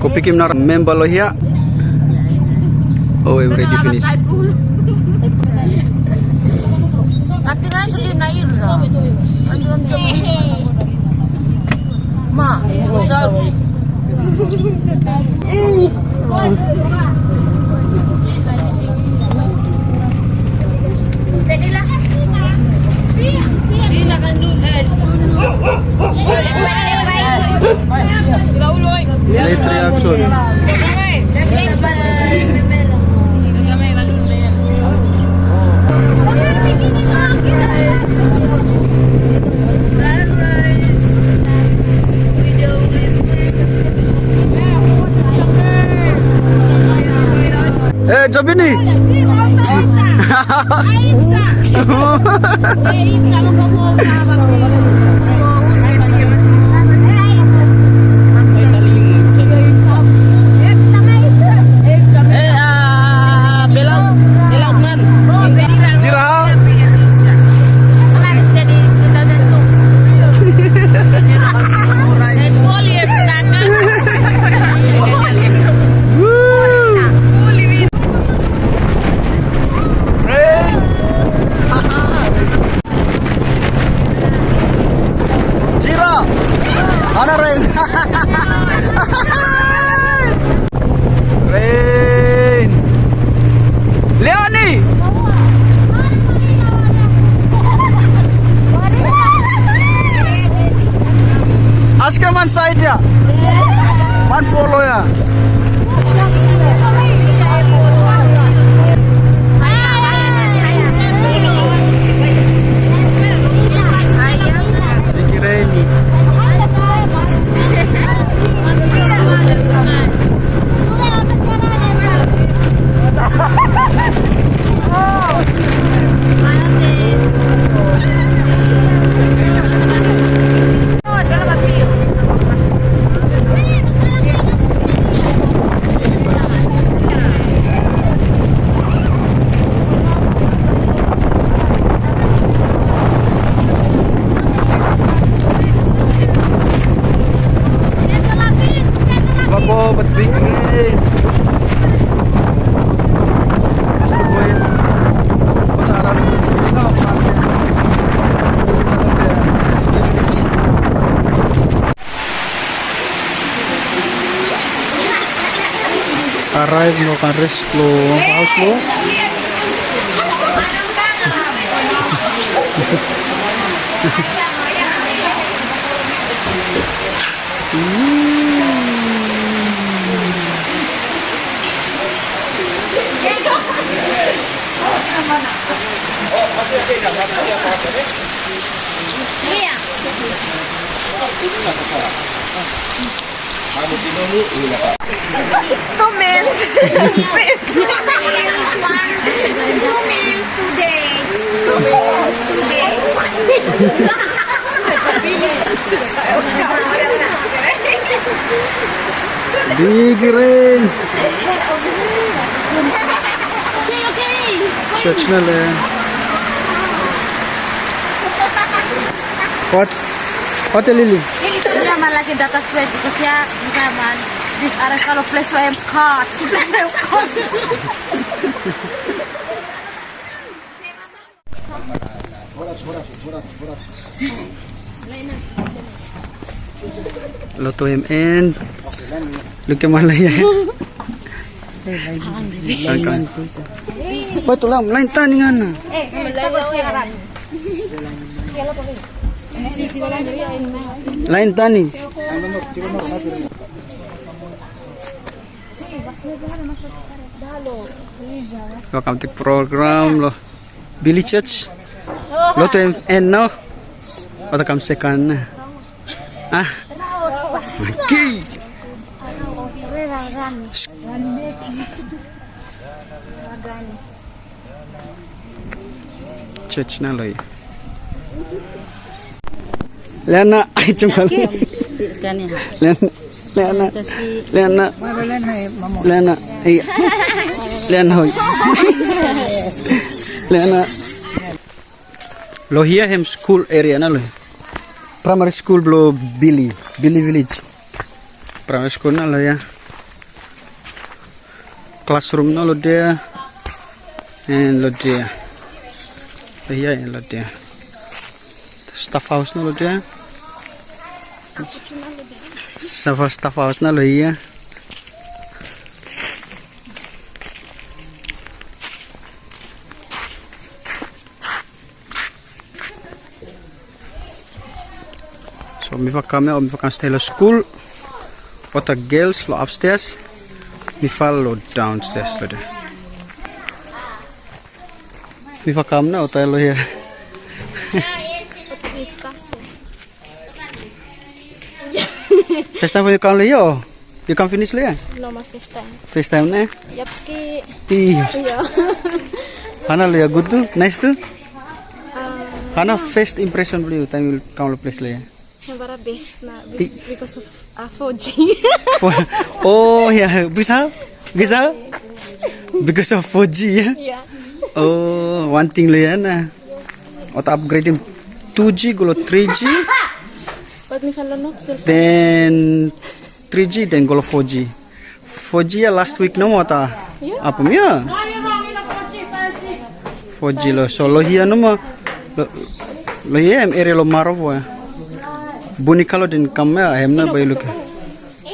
Kupikim na member lo hiya. Oh, I'm ready finish. Ate nga sulim na ira. Ano ang jam? Ma, usap. Eh, jobi ni. Eh, ah, belok, belok man. Jira. Jira. Ana Rain. Rain. Leoni. Ask man side ya. Man follow ya. Thank you, Rain. Bako, ba't big rain? Gusto ko yun. Pacaran. Ikaw, Frankie. Arrive mo kan rest lo. House lo. Two meals. Two meals today. Two meals today. Big rain. Okay, okay. Church na lang. What? What Lily? Siya malaki data spread ko siya naman. This aras kalau place wa cut. Si place wa cut. Luto him and look at Malaya. Oh, ito lang. Lain tani nga na. Eh. Lain tani. Welcome to program lo. Billy Church. Luto him and no. Ito kam. Ah. Okay. Church na lo eh. Lena, ay cungkal. Kan ya. Lena, Lena, Kasi Lena, hai mamo. Lena, ay, Lian hoy. Lian na. Lo here hem school area na lo. Primary school blo Billy, Billy village. Primary school na lo ya. Classroom na lo dia. And lo dia. Lo here and lo dia. Staff house na lo dia. Staff staff house na lo here. So mi fa kami o mi fa kan stay lo school. Ota girls lo upstairs. Mi fa lo downstairs lo de. Mi fa kam na ota lo First time for you come oh? You can finish here. No, my first time. First time na. Yapski, Iyos. yeah. Hana here good too? Nice too? Hana first impression for you time you come lo place lo here. Nabara best na because of uh, 4G. oh yeah, bisa? Bisa? Because of 4G ya. yeah. Oh, one thing ya na. Ota upgrading 2G gulo 3G, But mi follow not still then 3G then gulo 4G. 4G ya last week no mo ta. Apa mi ya? 4G lo solo hiya no mo. Lo lo hiya em area lo maro ya. Buni kalau din kamya hem na bayu ka.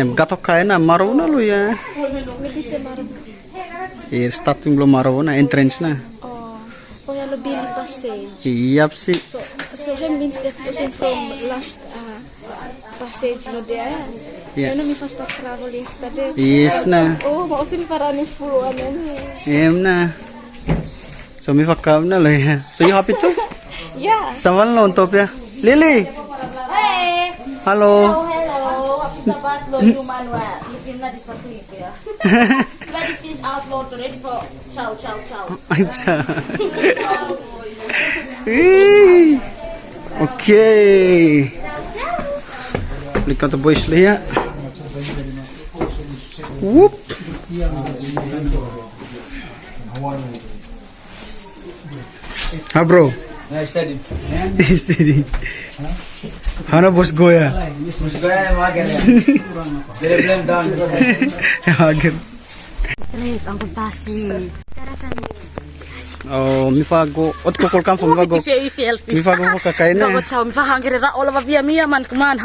Em gatok kaya na maro na lo ya. Eh starting lo maro na entrance na. Oh, oh yeah, lo Billy passage. Iyap si. So, so him means that person from last uh, passage no there. Yeah. Ano mi fast travel yesterday. Yes na. Oh, mausin para ni full ano ni. Em na. So mi fakam na lo ya. So you happy too? Yeah. Sama lo untuk ya. Lily. Hey! Halo. hello! Sabat lo human wa. Lipin na this one ya. Let this is outload to ready for chow chow chow. Aja. Ih. Okay. Lihat tuh boys lihat. Whoop. Ah bro. steady. Steady. Hana bos goya. Mesti gaya yang mager ya. Jadi blend down. Hagen. Straight, ang kuntasi. Oh, mi fago. Ot ko kol kam fo mi fago. Kasi yung selfish. Mi fago ko kakain na. Dapat sa mi fa hangere ra ola ba via mia man kuman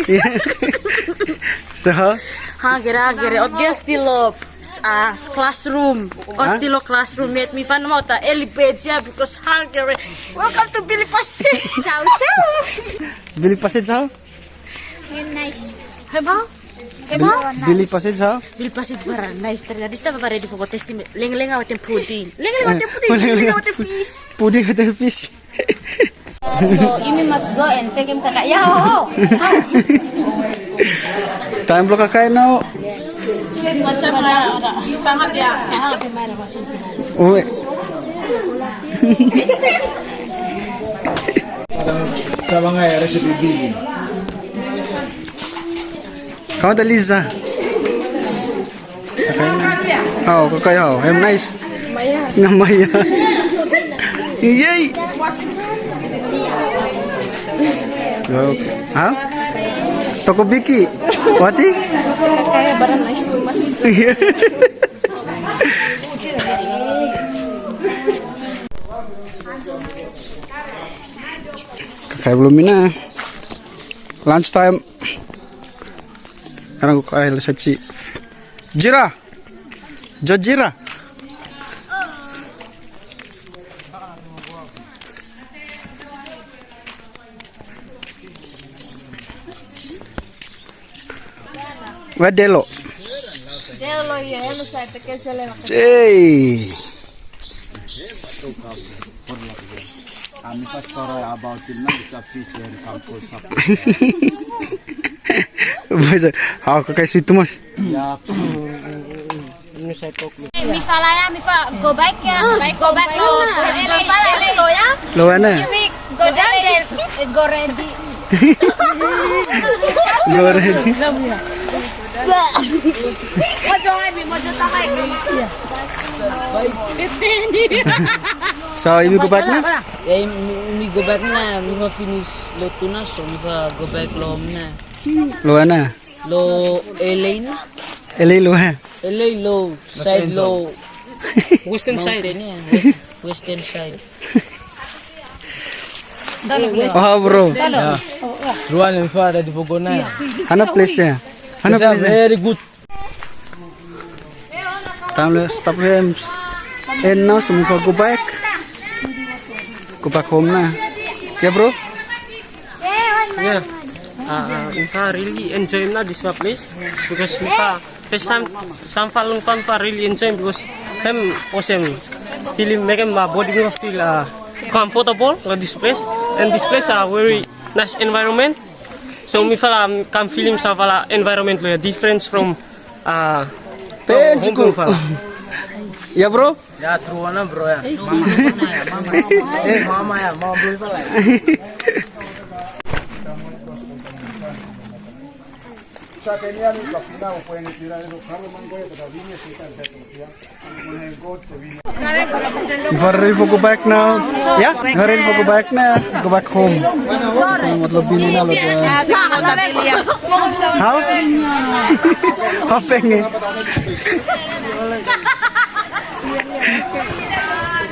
ot ah classroom. Ot stilo classroom met mi fa mo ta eliped siya because hangere. Welcome to Billy Pasi. Chow chow! bili passage ha? nice. Heba? Bili, bili passage ha? Billy Pasi para nice ternyata stava pa ready for testi leng-leng awatin pudding. Leng-leng awatin pudding. Leng-leng awatin fish. Puding at the fish. So, Imi must go and take him kaka. Yeah, oh, Time lo kakain na. Macam mana? Pangat ya. Kahang apa mana masuk. Uwi. Sa mga recipe big. Kau Liza. Kakain na. Oh, kakay oh. I'm nice. Maya. Nga maya. Yay! Okay. Ha? Toko Biki. Wati? Kaya barang nice to mas. Kakay belum na. Lunch time. Sekarang ko kaya sa chi. Jira. Jojira. Wadelo. Hello, yeah, hello sa te kasi lang. Hey. Kami pas story about it na bisa fish yang kampus sa. Bahasa, ako kay sweet mas. Ya. Mi fala ya, mi fa go back ya. Go back to to fala so ya. Lawan na. Mi go down there, go ready. Go ready. So, you go back na? Yeah, me go back na. Ma finish lo tuna so fa go back lo na. Luha na. Lo LA na. LA luha. LA lo side lo. Western side niya. Western side. Oh, bro. Ruan and Father di Bogona. Hanap place siya. Hanap place very good. To stop him. And now, so we go back. Go back home na. Yeah, bro? Yeah. Uh, Infa really enjoy na this place because Infa first time some falung pan pa really enjoy because them awesome feeling make my body mo feel uh, comfortable at this place and this place are very nice environment so me fala um, come feeling sa fala environment lo difference from uh, Page home ko. fala. Yeah, bro? Ya, true na bro ya. Mama. Eh, mama ya, mama boleh pala. If I'm ready for go back now. Yeah? I'm ready for go back now. Go back home. मतलब बिली ना लो How? How pengen?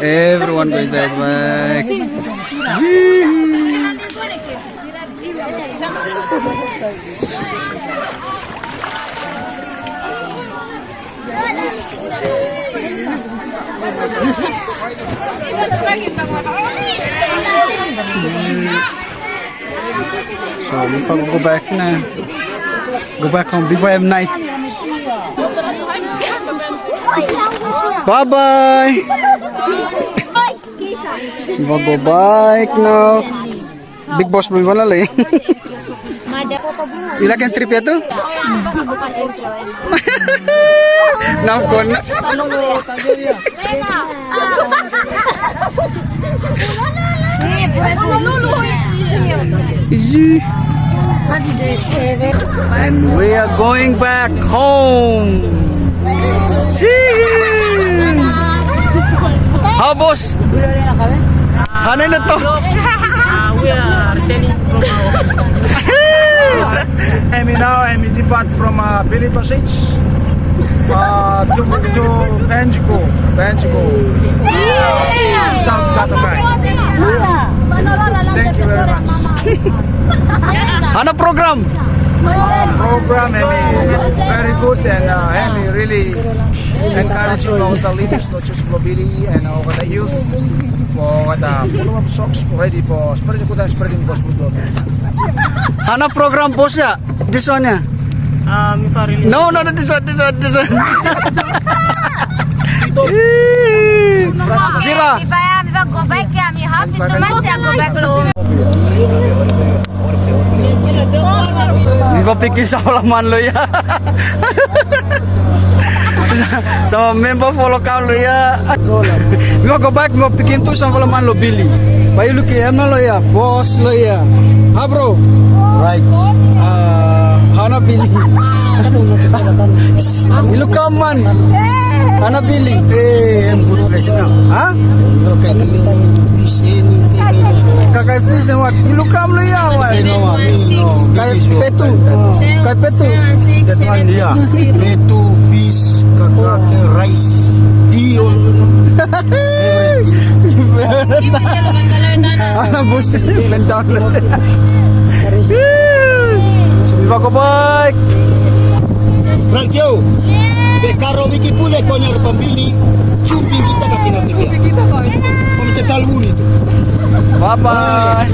Everyone going back. So if I go back na, go back home before I have night. Bye bye. I go back now. Big boss mo wala lang. Ila kan trip ya tu? Now gone. And we are going back home. Chee! How boss? Ano na to? We are returning from our And we now and we depart from uh, Billy Passage uh, to, to Benjigo, Benjigo, South Cotabato. Thank you very much. Ano program? Uh, program Emi, very good and uh, Emi really encouraging all the leaders, just for Billy and all the youth for the follow up socks ready for spreading good and spreading gospel. Ano program boss ya? This one uh, really No, no, no, this one, this one, this one. Jira. If I am, if I go back, I'm happy to myself go back home. Di ba pikir sa halaman lo ya? Sama member follow count lo ya. Di ba go back mo pikin tu sa halaman lo Billy. Bayu lu ki emna lo ya, boss lo ya. Ha bro? Right. Ah, hana Billy. Ilu kaman. Hana Billy. Hey, I'm good place now. Ha? Okay, fish in, Kakay fish and what? Ilu kam lo ya. wa? Kay petu. Kay petu. That one, yeah. Petu, fish, kakake, rice, dio. Ana booster ben download. So we go back. Frank yo, be karo wiki pule konyar pambili, chumpi kita katina tibia. Kung tetal wuni tu. Bye bye.